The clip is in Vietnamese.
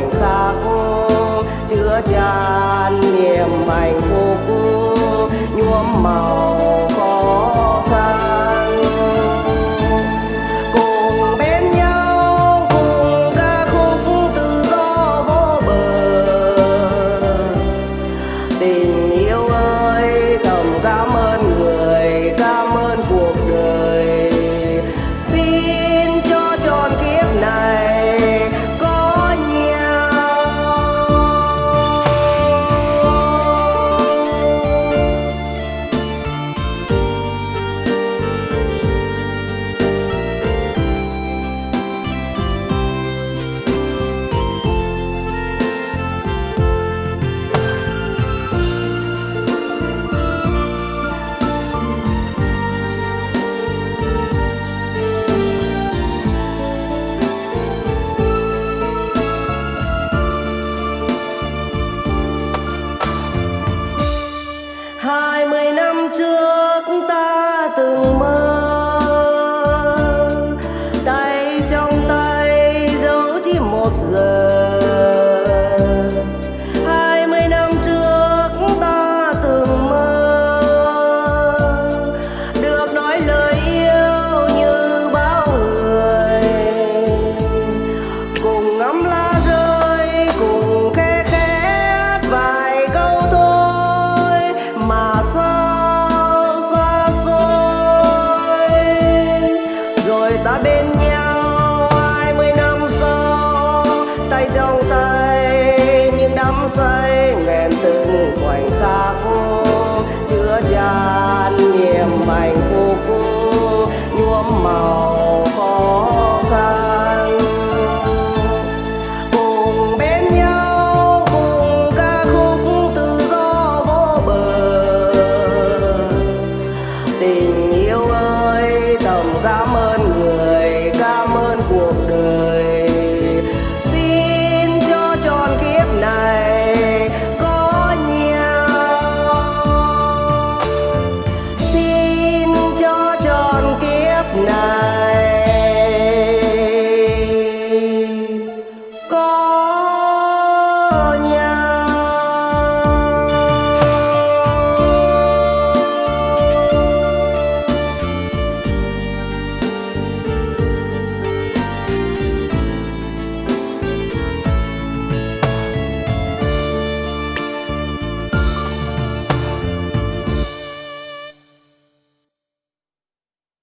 khoảnh khắc chứa tràn niềm hạnh phúc nhuốm màu nhuốm màu khó khăn. Cùng bên nhau, cùng ca khúc tự do vô bờ. Tình yêu ơi, tầm gắm night.